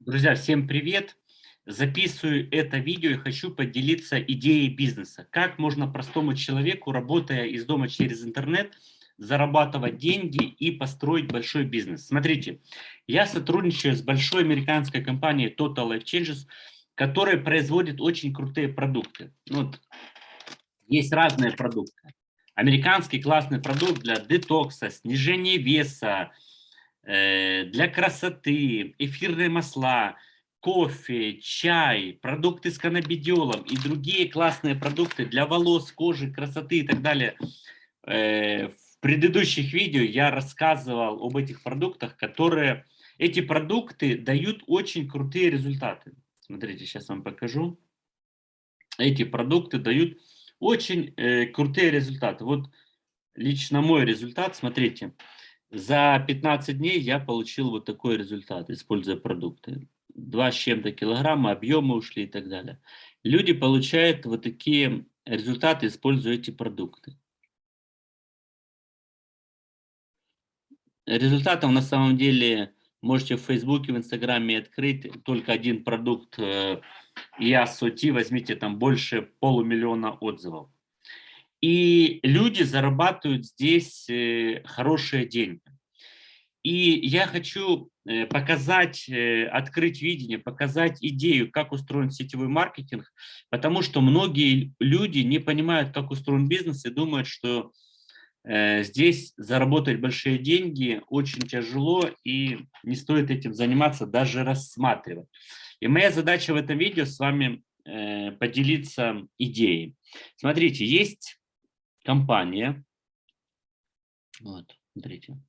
Друзья, всем привет! Записываю это видео и хочу поделиться идеей бизнеса. Как можно простому человеку, работая из дома через интернет, зарабатывать деньги и построить большой бизнес. Смотрите, я сотрудничаю с большой американской компанией Total Life Changes, которая производит очень крутые продукты. Вот, есть разные продукты. Американский классный продукт для детокса, снижения веса, для красоты, эфирные масла, кофе, чай, продукты с каннабидиолом и другие классные продукты для волос, кожи, красоты и так далее. Э, в предыдущих видео я рассказывал об этих продуктах, которые... Эти продукты дают очень крутые результаты. Смотрите, сейчас вам покажу. Эти продукты дают очень э, крутые результаты. Вот лично мой результат, смотрите. Смотрите за 15 дней я получил вот такой результат, используя продукты. Два с чем-то килограмма, объемы ушли и так далее. Люди получают вот такие результаты, используя эти продукты. Результатом на самом деле можете в Фейсбуке, в Инстаграме открыть только один продукт э, EASOT, возьмите там больше полумиллиона отзывов. И люди зарабатывают здесь э, хорошие деньги. И я хочу э, показать, э, открыть видение, показать идею, как устроен сетевой маркетинг, потому что многие люди не понимают, как устроен бизнес и думают, что здесь заработать большие деньги очень тяжело и не стоит этим заниматься, даже рассматривать. И моя задача в этом видео с вами поделиться идеей. Смотрите, есть компания, вот, смотрите,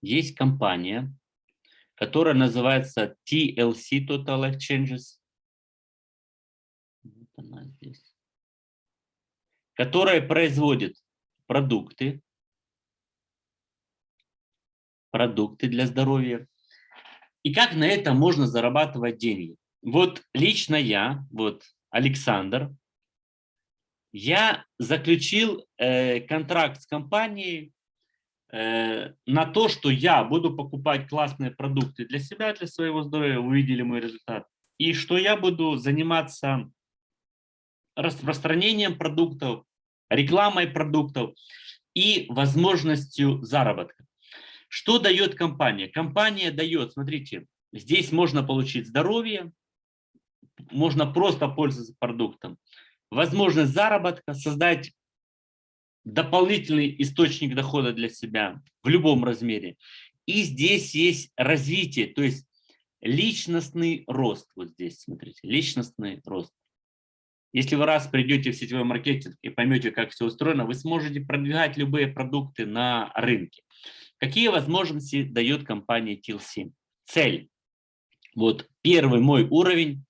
есть компания, которая называется TLC, Total Exchanges, вот она здесь, которая производит продукты, продукты для здоровья. И как на это можно зарабатывать деньги? Вот лично я, вот Александр, я заключил э, контракт с компанией э, на то, что я буду покупать классные продукты для себя, для своего здоровья, вы видели мой результат, и что я буду заниматься распространением продуктов, рекламой продуктов и возможностью заработка. Что дает компания? Компания дает, смотрите, здесь можно получить здоровье, можно просто пользоваться продуктом возможность заработка, создать дополнительный источник дохода для себя в любом размере. И здесь есть развитие, то есть личностный рост. Вот здесь, смотрите, личностный рост. Если вы раз придете в сетевой маркетинг и поймете, как все устроено, вы сможете продвигать любые продукты на рынке. Какие возможности дает компания TLC? Цель. Вот первый мой уровень.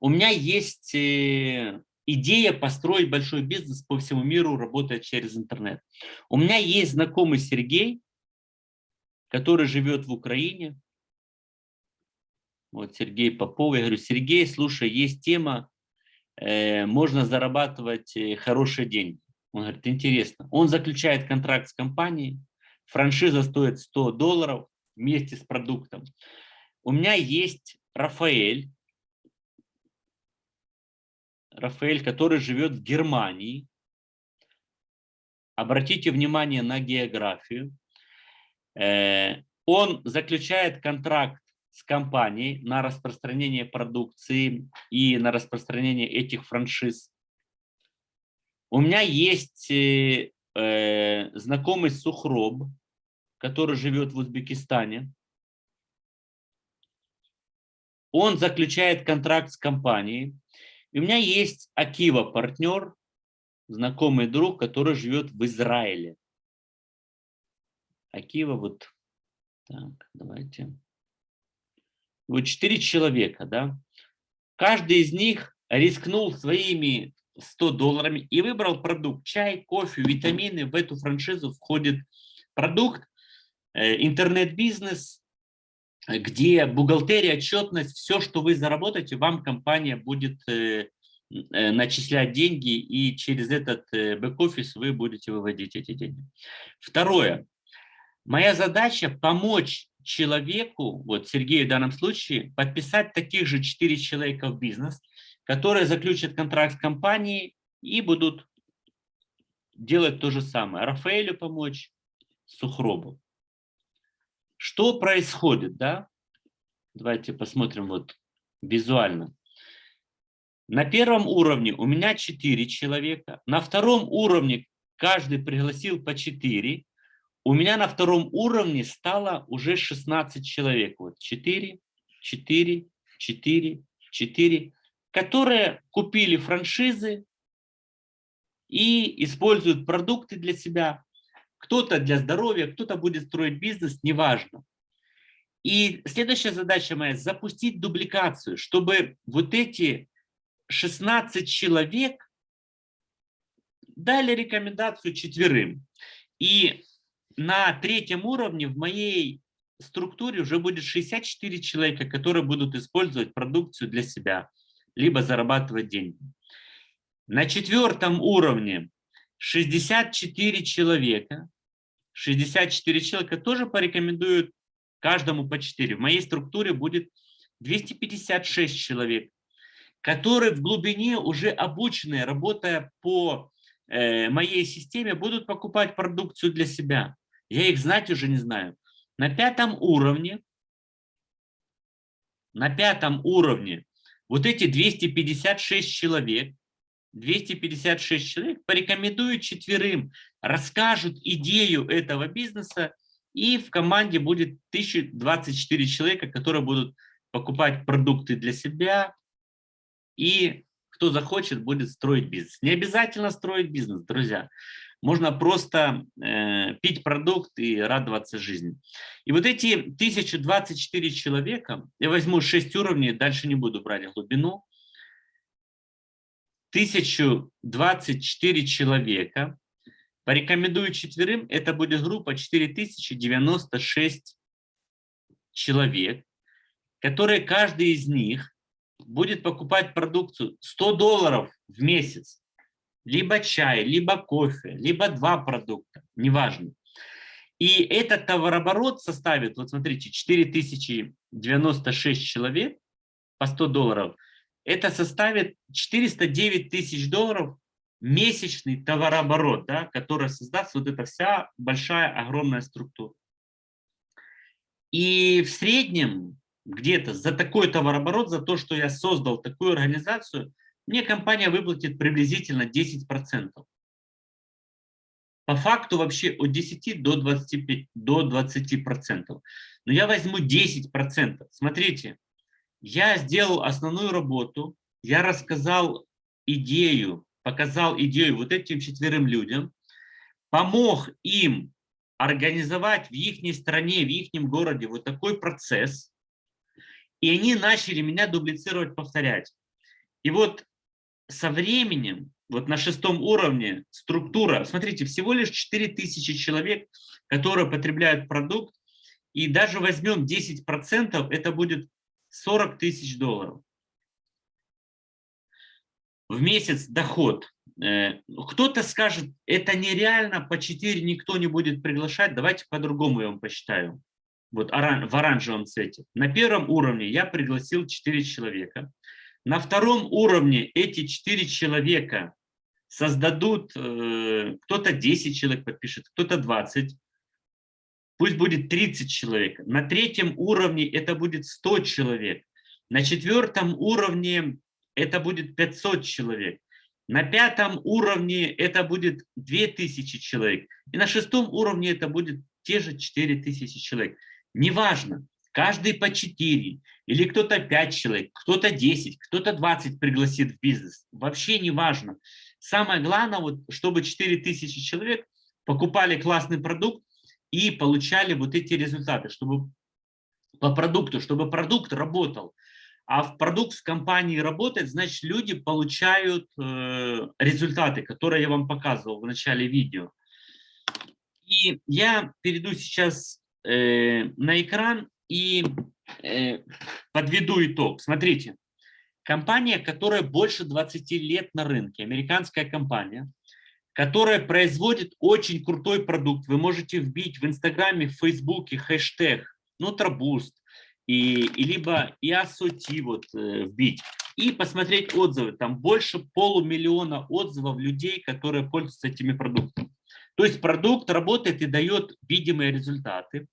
У меня есть э, идея построить большой бизнес по всему миру, работая через интернет. У меня есть знакомый Сергей, который живет в Украине. Вот Сергей Попов. Я говорю, Сергей, слушай, есть тема, э, можно зарабатывать э, хорошие деньги. Он говорит, интересно. Он заключает контракт с компанией, франшиза стоит 100 долларов вместе с продуктом. У меня есть Рафаэль, Рафаэль, который живет в Германии. Обратите внимание на географию. Э, он заключает контракт с компанией на распространение продукции и на распространение этих франшиз. У меня есть э, э, знакомый Сухроб, который живет в Узбекистане. Он заключает контракт с компанией. И у меня есть Акива партнер, знакомый друг, который живет в Израиле. Акива вот, так, давайте. Вот четыре человека, да. Каждый из них рискнул своими 100 долларами и выбрал продукт. Чай, кофе, витамины. В эту франшизу входит продукт, э, интернет-бизнес, где бухгалтерия, отчетность, все, что вы заработаете, вам компания будет э, э, начислять деньги, и через этот э, бэк-офис вы будете выводить эти деньги. Второе. Моя задача помочь человеку, вот Сергею в данном случае, подписать таких же 4 человека в бизнес, которые заключат контракт с компанией и будут делать то же самое. Рафаэлю помочь, Сухробу. Что происходит, да? Давайте посмотрим вот визуально. На первом уровне у меня 4 человека, на втором уровне каждый пригласил по 4, у меня на втором уровне стало уже 16 человек. Вот 4, 4, 4, 4, которые купили франшизы и используют продукты для себя. Кто-то для здоровья, кто-то будет строить бизнес, неважно. И следующая задача моя – запустить дубликацию, чтобы вот эти 16 человек дали рекомендацию четверым. И на третьем уровне в моей структуре уже будет 64 человека, которые будут использовать продукцию для себя, либо зарабатывать деньги. На четвертом уровне 64 человека, 64 человека тоже порекомендуют каждому по 4. В моей структуре будет 256 человек, которые в глубине уже обученные, работая по э, моей системе, будут покупать продукцию для себя. Я их знать уже не знаю. На пятом уровне, на пятом уровне вот эти 256 человек, 256 человек порекомендуют четверым, расскажут идею этого бизнеса, и в команде будет 1024 человека, которые будут покупать продукты для себя, и кто захочет, будет строить бизнес. Не обязательно строить бизнес, друзья. Можно просто э, пить продукт и радоваться жизни. И вот эти 1024 человека, я возьму 6 уровней, дальше не буду брать глубину. 1024 человека, порекомендую четверым, это будет группа 4096 человек, которые каждый из них будет покупать продукцию 100 долларов в месяц. Либо чай, либо кофе, либо два продукта, неважно. И этот товарооборот составит, вот смотрите, 4096 человек по 100 долларов, это составит 409 тысяч долларов месячный товарооборот, да, который создаст вот эта вся большая, огромная структура. И в среднем где-то за такой товарооборот, за то, что я создал такую организацию, мне компания выплатит приблизительно 10%. По факту вообще от 10 до 25, до 20%. Но я возьму 10%. Смотрите, я сделал основную работу, я рассказал идею, показал идею вот этим четверым людям, помог им организовать в их стране, в их городе вот такой процесс, и они начали меня дублицировать, повторять. И вот со временем, вот на шестом уровне структура, смотрите, всего лишь 4000 человек, которые потребляют продукт, и даже возьмем 10%, это будет 40 тысяч долларов. В месяц доход. Э, кто-то скажет, это нереально, по 4 никто не будет приглашать, давайте по-другому я вам посчитаю. Вот в оранжевом цвете. На первом уровне я пригласил 4 человека. На втором уровне эти четыре человека создадут, э, кто-то 10 человек подпишет, кто-то 20, пусть будет 30 человек. На третьем уровне это будет 100 человек. На четвертом уровне это будет 500 человек. На пятом уровне это будет 2000 человек. И на шестом уровне это будет те же 4000 человек. Неважно, каждый по 4, или кто-то 5 человек, кто-то 10, кто-то 20 пригласит в бизнес. Вообще не важно. Самое главное, вот, чтобы 4000 человек покупали классный продукт и получали вот эти результаты, чтобы по продукту, чтобы продукт работал. А в продукт в компании работает, значит, люди получают э, результаты, которые я вам показывал в начале видео. И я перейду сейчас э, на экран и э, подведу итог. Смотрите, компания, которая больше 20 лет на рынке, американская компания, которая производит очень крутой продукт. Вы можете вбить в Инстаграме, в Фейсбуке хэштег Нутробуст, и, и либо IASOT вот э, вбить, и посмотреть отзывы. Там больше полумиллиона отзывов людей, которые пользуются этими продуктами. То есть продукт работает и дает видимые результаты.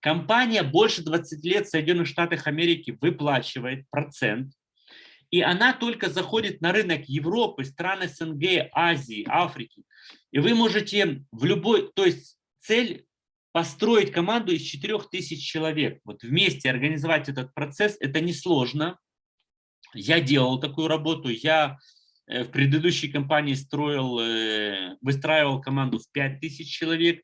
Компания больше 20 лет в Соединенных Штатах Америки выплачивает процент. И она только заходит на рынок Европы, стран СНГ, Азии, Африки. И вы можете в любой, то есть цель построить команду из 4000 человек. Вот вместе организовать этот процесс, это несложно. Я делал такую работу, я э, в предыдущей компании строил, э, выстраивал команду в 5000 человек.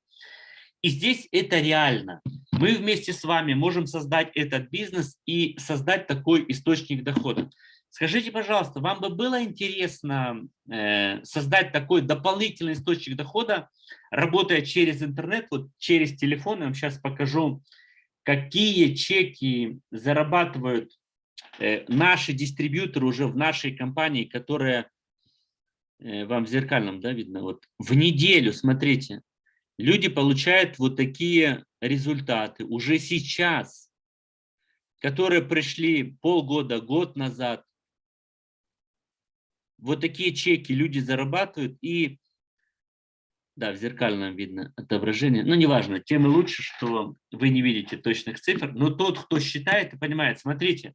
И здесь это реально. Мы вместе с вами можем создать этот бизнес и создать такой источник дохода. Скажите, пожалуйста, вам бы было интересно э, создать такой дополнительный источник дохода, работая через интернет, вот через телефон? Я вам сейчас покажу, какие чеки зарабатывают э, наши дистрибьюторы уже в нашей компании, которые э, вам в зеркальном, да, видно, вот в неделю, смотрите, люди получают вот такие результаты уже сейчас, которые пришли полгода, год назад, вот такие чеки люди зарабатывают, и, да, в зеркальном видно отображение, ну, неважно, тем и лучше, что вы не видите точных цифр, но тот, кто считает и понимает, смотрите,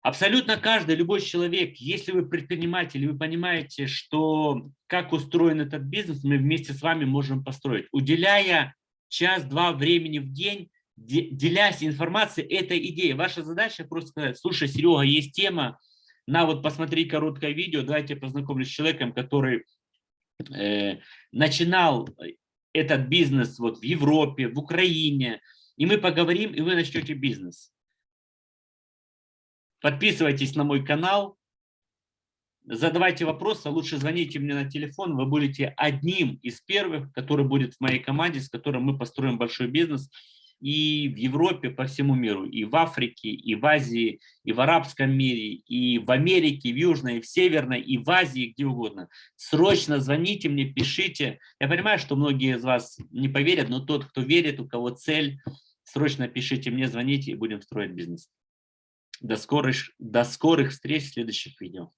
абсолютно каждый, любой человек, если вы предприниматель, вы понимаете, что как устроен этот бизнес, мы вместе с вами можем построить, уделяя час-два времени в день, делясь информацией, это идея. Ваша задача просто сказать, слушай, Серега, есть тема, на вот посмотри короткое видео, давайте познакомлюсь с человеком, который э, начинал этот бизнес вот в Европе, в Украине, и мы поговорим, и вы начнете бизнес. Подписывайтесь на мой канал, задавайте вопросы, лучше звоните мне на телефон, вы будете одним из первых, который будет в моей команде, с которым мы построим большой бизнес – и в Европе, по всему миру, и в Африке, и в Азии, и в арабском мире, и в Америке, в Южной, и в Северной, и в Азии, где угодно. Срочно звоните мне, пишите. Я понимаю, что многие из вас не поверят, но тот, кто верит, у кого цель, срочно пишите мне, звоните, и будем строить бизнес. До скорых, до скорых встреч в следующих видео.